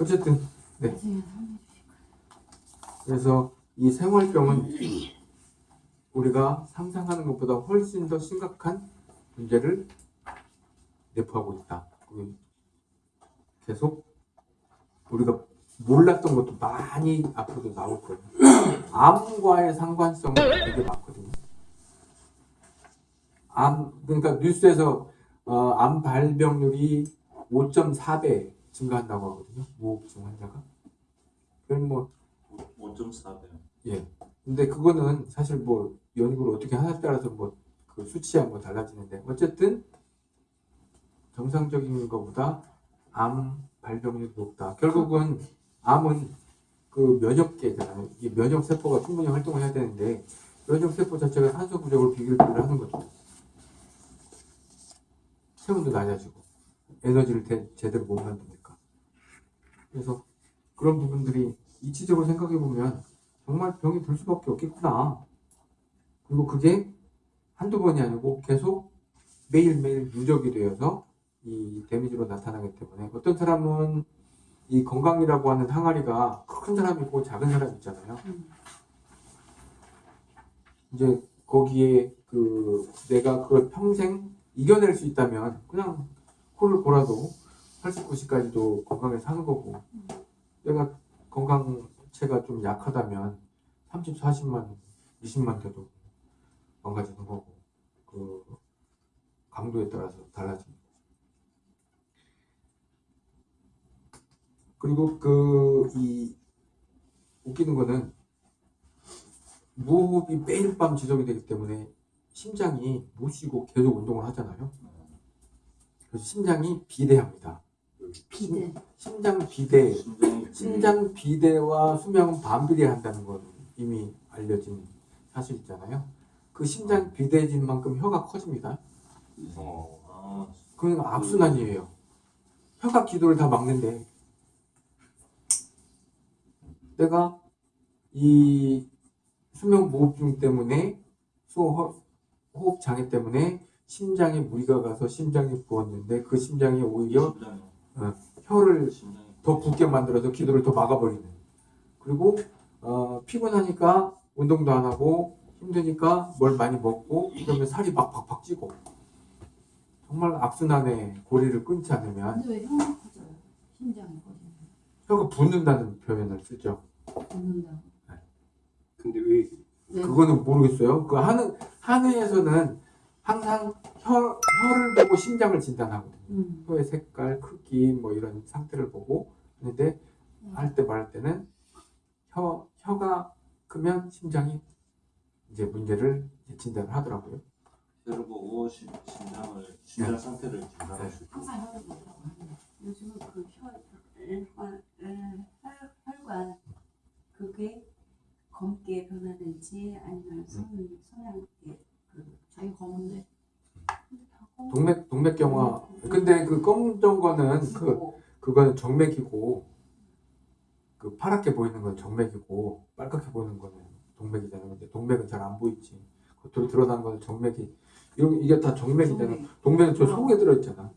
어쨌든 네. 그래서 이 생활병은 우리가 상상하는 것보다 훨씬 더 심각한 문제를 내포하고 있다. 그 계속 우리가 몰랐던 것도 많이 앞으로도 나올 거예요. 암과의 상관성은 되게 많거든요. 암 그러니까 뉴스에서 어, 암 발병률이 5.4배 증가한다고 하거든요. 무호흡증 환자가. 그럼 뭐 5.4배. 예. 근데 그거는 사실 뭐 연구를 어떻게 하냐에 따라서 뭐 그 수치야 뭐 달라지는데 어쨌든 정상적인 것보다 암 발병률이 높다. 결국은 암은 그 면역계잖아요. 이 면역 세포가 충분히 활동을 해야 되는데 면역 세포 자체가 산소 부족을 비교를 하는 거죠. 체온도 낮아지고 에너지를 대- 제대로 못 만드니까. 그래서 그런 부분들이 이치적으로 생각해 보면 정말 병이 들 수밖에 없겠구나. 그리고 그게 한두 번이 아니고 계속 매일매일 누적이 되어서 이 데미지로 나타나기 때문에 어떤 사람은 이 건강이라고 하는 항아리가 큰 사람 있고 작은 사람 있잖아요. 음. 이제 거기에 그 내가 그걸 평생 이겨낼 수 있다면 그냥 코를 골아도 80, 90까지도 건강에 사는 거고 내가 건강체가 좀 약하다면 30, 40만, 20만 돼도 망가지는 거고 그 강도에 따라서 달라집니다. 그리고 그 이 웃기는 거는 무호흡이 매일 밤 지속이 되기 때문에 심장이 못 쉬고 계속 운동을 하잖아요. 그래서 심장이 비대합니다. 비대. 심장 비대, 심장 비대와 수명은 반비례한다는 건 이미 알려진 사실 있잖아요. 그 심장 비대해진 만큼 혀가 커집니다. 어, 아, 그건 악순환이에요. 혀가 기도를 다 막는데 내가 이 수면 무호흡증 때문에 호흡 장애 때문에 심장에 무리가 가서 심장이 부었는데 그 심장이 오히려 심장 이 혀를 더 붓게 만들어서 기도를 더 막아버리는. 그리고 어, 피곤하니까 운동도 안 하고 힘드니까 뭘 많이 먹고 그러면 살이 막 팍팍 찌고 정말 악순환의 고리를 끊지 않으면 근데 왜 혀가 커져요? 심장이. 혀가 붓는다는 표현을 쓰죠. 붓는다고. 근데 왜 왜? 그거는 모르겠어요. 그 하는 한의에서는 항상 혀, 혀를 보고 심장을 진단하거든요. 음. 혀의 색깔, 크기 뭐 이런 상태를 보고 하는데 할때 말할 때는 혀 혀가 크면 심장이 이제 문제를 진단을 하더라고요. 혀를 보고 심, 심장을 심장 상태를 진단할 수 있고 항상 혀를 보라고 하는데 요즘은 그 혀, 혈관, 혈, 혈관 그게 검게 변하든지 아니면 선, 성향 그 자기 검은데 동맥 동맥경화. 근데 그 검정 거는 그 그거는 정맥이고 그 파랗게 보이는 건 정맥이고 빨갛게 보이는 거는 동맥이잖아요. 근데 동맥은 잘 안 보이지. 겉으로 드러난 거는 정맥이 이런 이게 다 정맥이잖아. 동맥은 저 속에 들어 있잖아.